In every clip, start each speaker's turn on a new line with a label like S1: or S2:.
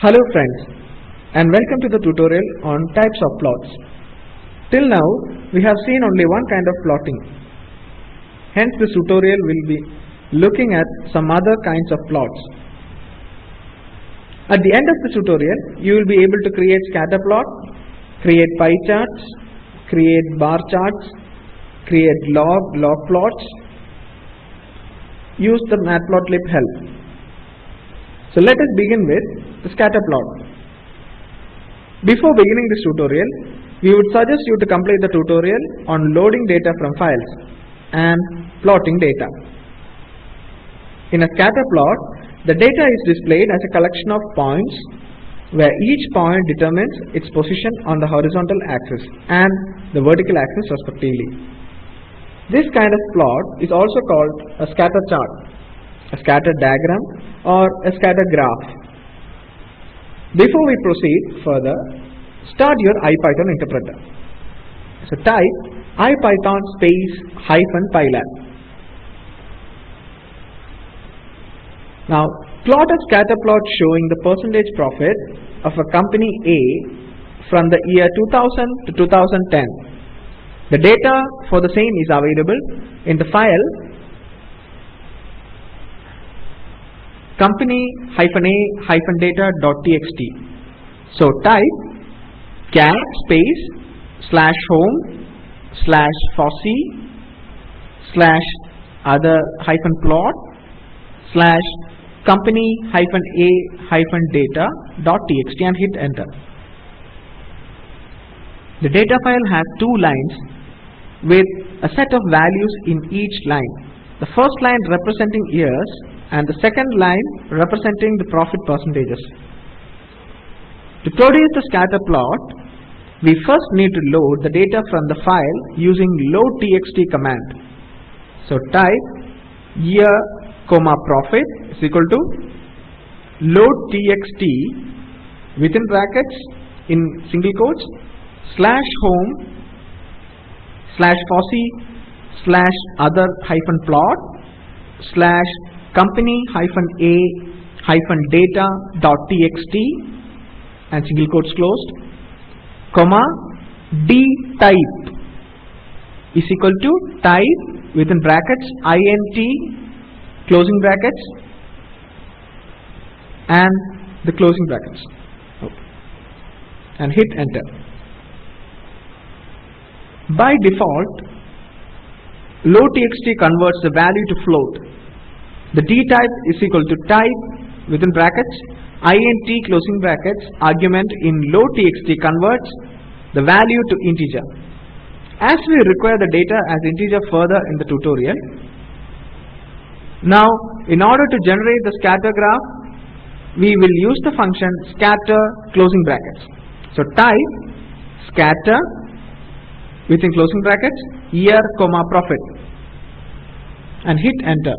S1: Hello friends and welcome to the tutorial on types of plots. Till now we have seen only one kind of plotting. Hence this tutorial will be looking at some other kinds of plots. At the end of the tutorial you will be able to create scatter plot, create pie charts, create bar charts, create log, log plots, use the matplotlib help. So let us begin with the scatter plot. Before beginning this tutorial, we would suggest you to complete the tutorial on loading data from files and plotting data. In a scatter plot, the data is displayed as a collection of points where each point determines its position on the horizontal axis and the vertical axis respectively. This kind of plot is also called a scatter chart, a scatter diagram or a scatter graph. Before we proceed further, start your IPython interpreter. So type IPython space hyphen pylab. Now plot a scatter plot showing the percentage profit of a company A from the year 2000 to 2010. The data for the same is available in the file company-a-data.txt. So type cat space slash home slash fossee slash other hyphen plot slash company hyphen a hyphen data dot txt and hit enter. The data file has two lines with a set of values in each line. The first line representing years and the second line representing the profit percentages. To produce the scatter plot, we first need to load the data from the file using loadtxt command. So type year comma profit is equal to loadtxt within brackets in single quotes slash home slash fossee slash other hyphen plot slash company hyphen a hyphen data dot txt and single quotes closed comma d type is equal to type within brackets int closing brackets and the closing brackets. And hit enter. By default loadtxt converts the value to float the d type is equal to type within brackets int closing brackets argument in loadtxt converts the value to integer. As we require the data as integer further in the tutorial, now in order to generate the scatter graph, we will use the function scatter closing brackets. So type scatter within closing brackets year comma profit and hit enter.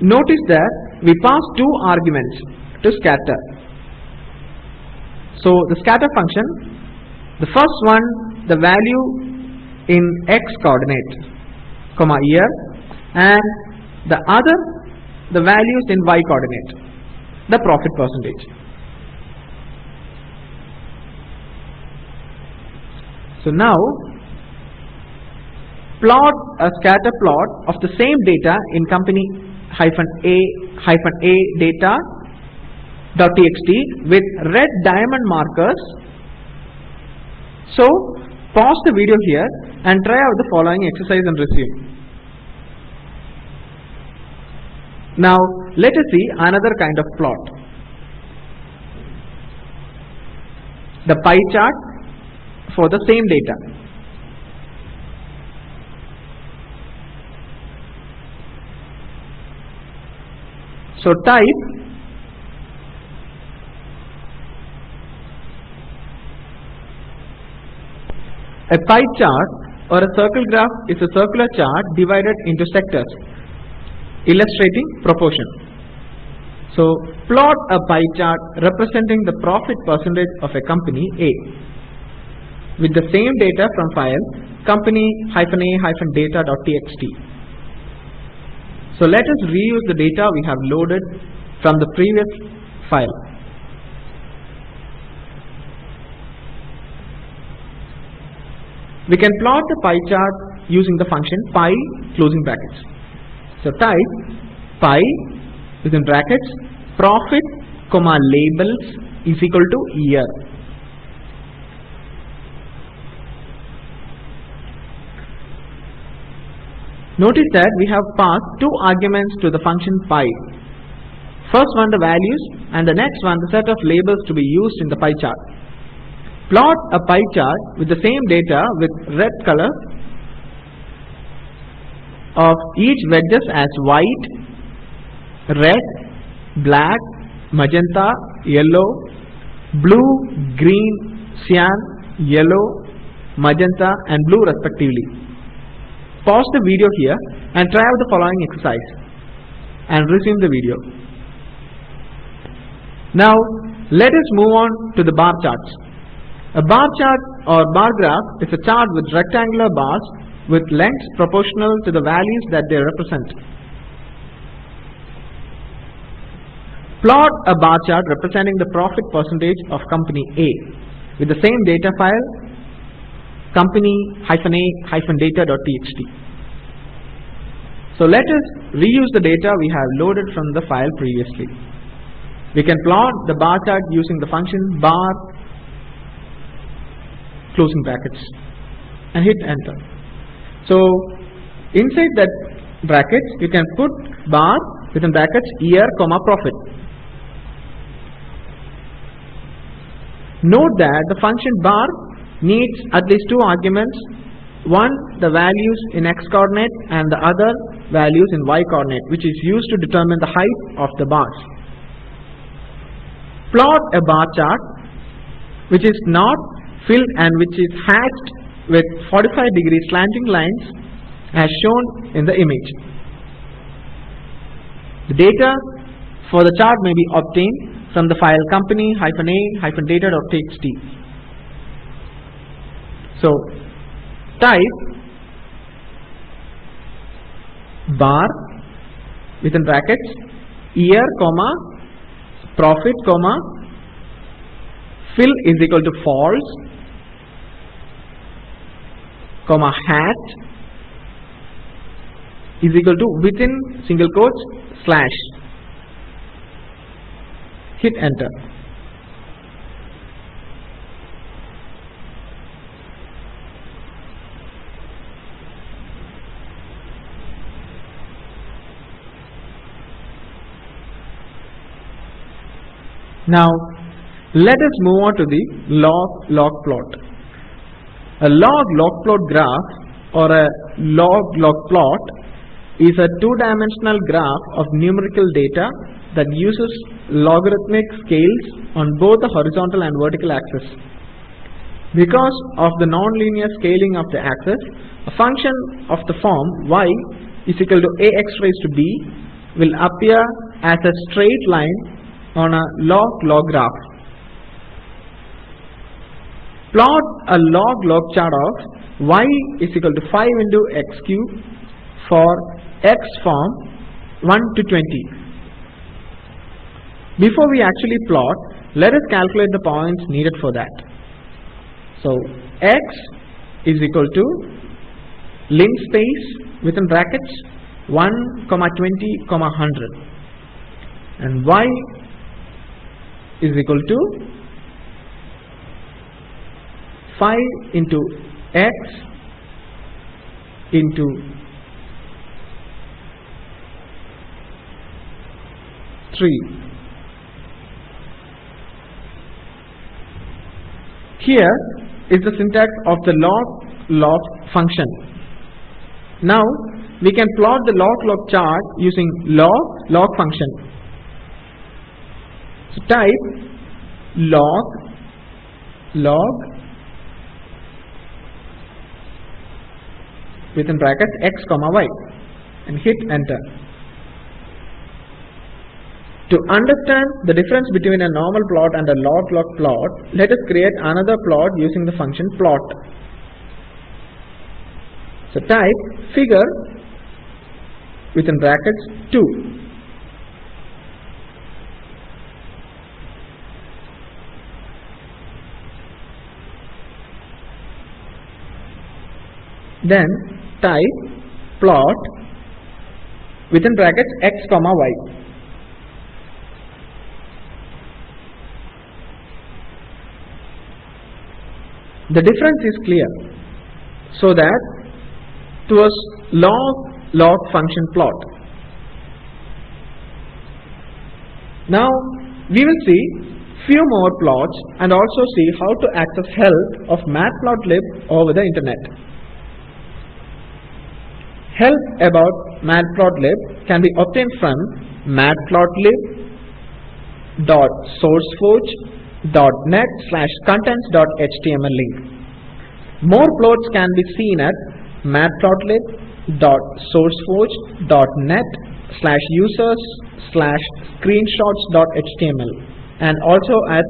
S1: Notice that we pass two arguments to scatter. So the scatter function, the first one the value in x coordinate, comma year, and the other the values in y coordinate, the profit percentage. So now plot a scatter plot of the same data in company hyphen a hyphen a data dot txt with red diamond markers. So pause the video here and try out the following exercise and resume. Now let us see another kind of plot. The pie chart for the same data. So type a pie chart or a circle graph is a circular chart divided into sectors illustrating proportion. So plot a pie chart representing the profit percentage of a company A with the same data from file company-a-data.txt. So let us reuse the data we have loaded from the previous file. We can plot the pie chart using the function pie closing brackets. So type pie within brackets profit comma labels is equal to year. Notice that we have passed two arguments to the function pie. First one the values and the next one the set of labels to be used in the pie chart. Plot a pie chart with the same data with red color of each wedges as white, red, black, magenta, yellow, blue, green, cyan, yellow, magenta and blue respectively. Pause the video here and try out the following exercise and resume the video. Now let us move on to the bar charts. A bar chart or bar graph is a chart with rectangular bars with lengths proportional to the values that they represent. Plot a bar chart representing the profit percentage of company A with the same data file company-a-data.txt. So let us reuse the data we have loaded from the file previously. We can plot the bar chart using the function bar closing brackets and hit enter. So inside that brackets you can put bar within brackets year comma profit. Note that the function bar needs at least two arguments one the values in x coordinate and the other values in y coordinate which is used to determine the height of the bars. Plot a bar chart which is not filled and which is hatched with 45 degree slanting lines as shown in the image. The data for the chart may be obtained from the file company-a-data.txt. So type bar within brackets year comma profit comma fill is equal to false comma hat is equal to within single quotes slash. Hit enter Now let us move on to the log log plot. A log log plot graph or a log log plot is a two-dimensional graph of numerical data that uses logarithmic scales on both the horizontal and vertical axis. Because of the nonlinear scaling of the axis, a function of the form y is equal to ax raised to b will appear as a straight line on a log log graph. Plot a log log chart of y is equal to 5 into x cube for x form 1 to 20. Before we actually plot, let us calculate the points needed for that. So x is equal to linspace within brackets 1 comma 20 comma 100 and y is equal to 5 into x into 3 here is the syntax of the log log function. Now we can plot the log log chart using log log function type log log within brackets x comma y and hit enter. To understand the difference between a normal plot and a log log plot, let us create another plot using the function plot. So type figure within brackets 2. Then type plot within brackets x comma y. The difference is clear. So that to a log log function plot. Now we will see few more plots and also see how to access help of matplotlib over the internet. Help about matplotlib can be obtained from matplotlib.sourceforge.net slash contents.html link. More plots can be seen at matplotlib.sourceforge.net slash users slash screenshots.html and also at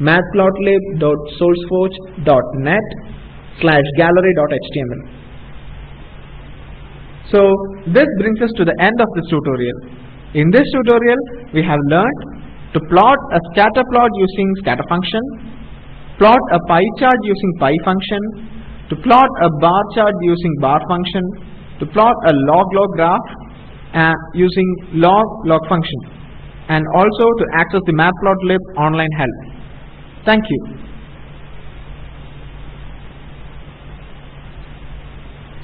S1: matplotlib.sourceforge.net slash gallery.html. So this brings us to the end of this tutorial. In this tutorial we have learned to plot a scatter plot using scatter function, plot a pie chart using pie function, to plot a bar chart using bar function, to plot a log-log graph uh, using log-log function, and also to access the matplotlib online help. Thank you.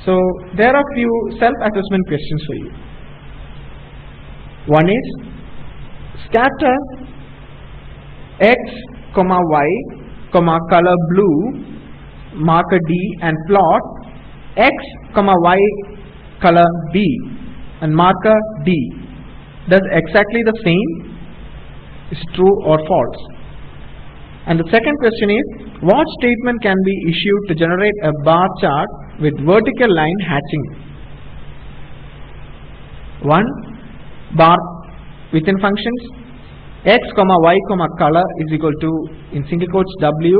S1: So there are few self-assessment questions for you. One is scatter x comma y comma color blue marker D and plot x comma y color B and marker D. Does exactly the same? Is true or false? And the second question is what statement can be issued to generate a bar chart with vertical line hatching. 1 bar within functions. X comma y comma color is equal to in single quotes w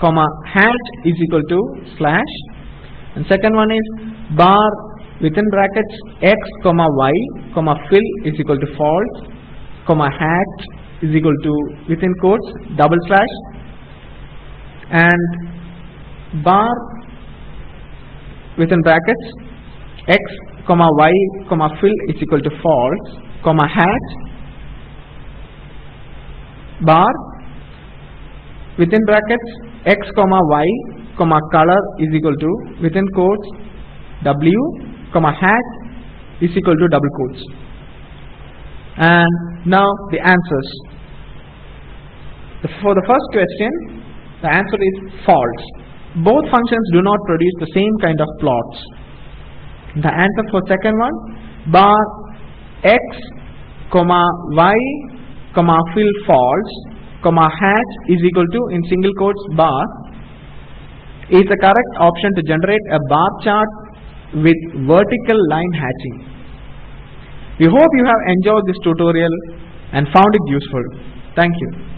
S1: comma hat is equal to slash. And second one is bar within brackets. X comma y comma fill is equal to false comma hat is equal to within quotes double slash. And bar within brackets x comma y comma fill is equal to false comma hat bar within brackets x comma y comma color is equal to within quotes w comma hat is equal to double quotes. And now the answers. For the first question the answer is false both functions do not produce the same kind of plots the answer for second one bar x comma y comma fill false comma hat is equal to in single quotes bar is the correct option to generate a bar chart with vertical line hatching. We hope you have enjoyed this tutorial and found it useful. Thank you.